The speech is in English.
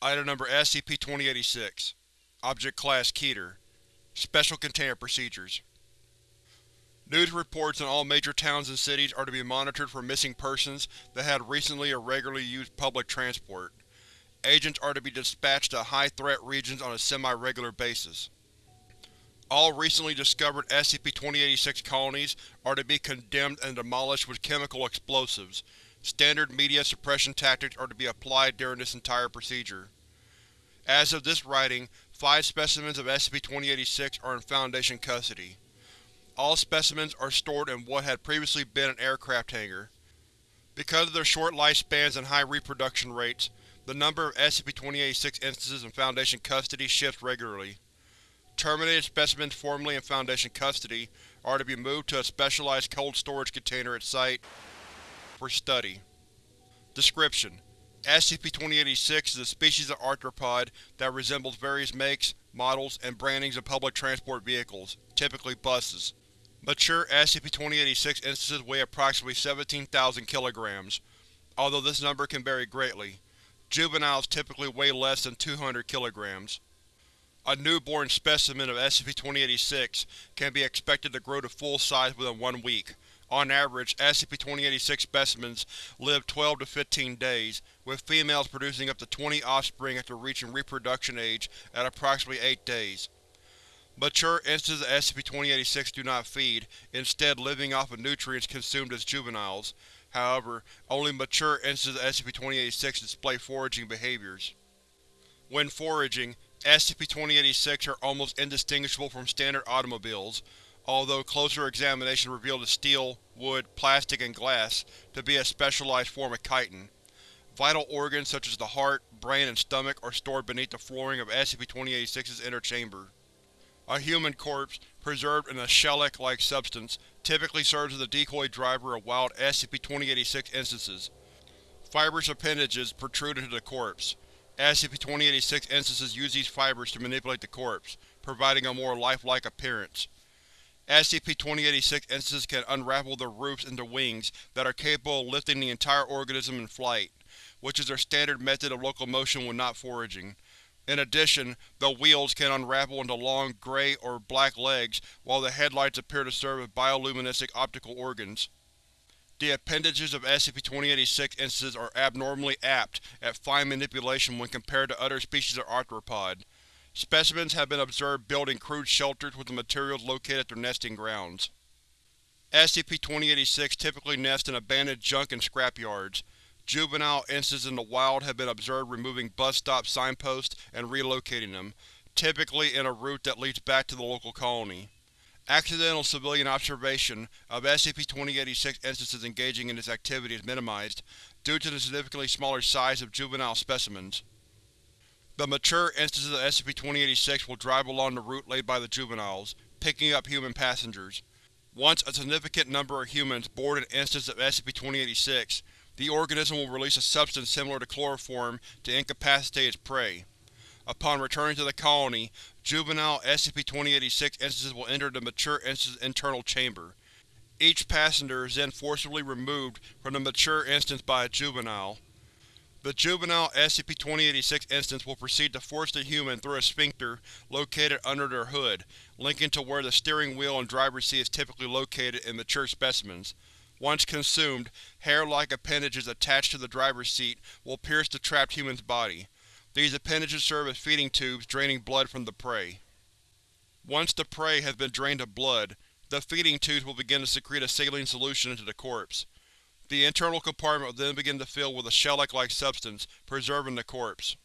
Item Number SCP-2086 Object Class Keter Special Containment Procedures News reports in all major towns and cities are to be monitored for missing persons that had recently or regularly used public transport. Agents are to be dispatched to high-threat regions on a semi-regular basis. All recently discovered SCP-2086 colonies are to be condemned and demolished with chemical explosives. Standard media suppression tactics are to be applied during this entire procedure. As of this writing, five specimens of SCP-2086 are in Foundation custody. All specimens are stored in what had previously been an aircraft hangar. Because of their short lifespans and high reproduction rates, the number of SCP-2086 instances in Foundation custody shifts regularly. Terminated specimens formerly in Foundation custody are to be moved to a specialized cold storage container at Site for study. Description: SCP-2086 is a species of arthropod that resembles various makes, models, and brandings of public transport vehicles, typically buses. Mature SCP-2086 instances weigh approximately 17,000 kilograms, although this number can vary greatly. Juveniles typically weigh less than 200 kilograms. A newborn specimen of SCP-2086 can be expected to grow to full size within one week. On average, SCP-2086 specimens live 12 to 15 days, with females producing up to 20 offspring after reaching reproduction age at approximately 8 days. Mature instances of SCP-2086 do not feed, instead living off of nutrients consumed as juveniles. However, only mature instances of SCP-2086 display foraging behaviors. When foraging, SCP-2086 are almost indistinguishable from standard automobiles, although closer examination revealed the steel, wood, plastic, and glass to be a specialized form of chitin. Vital organs such as the heart, brain, and stomach are stored beneath the flooring of SCP-2086's inner chamber. A human corpse, preserved in a shellac-like substance, typically serves as a decoy driver of wild SCP-2086 instances. Fibrous appendages protrude into the corpse. SCP-2086 instances use these fibers to manipulate the corpse, providing a more lifelike appearance. SCP-2086 instances can unravel their roofs into wings that are capable of lifting the entire organism in flight, which is their standard method of locomotion when not foraging. In addition, the wheels can unravel into long gray or black legs, while the headlights appear to serve as bioluminescent optical organs. The appendages of SCP-2086 instances are abnormally apt at fine manipulation when compared to other species of arthropod. Specimens have been observed building crude shelters with the materials located at their nesting grounds. SCP-2086 typically nests in abandoned junk and scrapyards. Juvenile instances in the wild have been observed removing bus stop signposts and relocating them, typically in a route that leads back to the local colony. Accidental civilian observation of SCP-2086 instances engaging in this activity is minimized due to the significantly smaller size of juvenile specimens. The mature instances of SCP-2086 will drive along the route laid by the juveniles, picking up human passengers. Once a significant number of humans board an instance of SCP-2086, the organism will release a substance similar to chloroform to incapacitate its prey. Upon returning to the colony, juvenile SCP-2086 instances will enter the mature instance's internal chamber. Each passenger is then forcibly removed from the mature instance by a juvenile. The juvenile SCP-2086 instance will proceed to force the human through a sphincter located under their hood, linking to where the steering wheel and driver's seat is typically located in mature specimens. Once consumed, hair-like appendages attached to the driver's seat will pierce the trapped human's body. These appendages serve as feeding tubes draining blood from the prey. Once the prey has been drained of blood, the feeding tubes will begin to secrete a saline solution into the corpse. The internal compartment will then begin to fill with a shellac-like substance, preserving the corpse.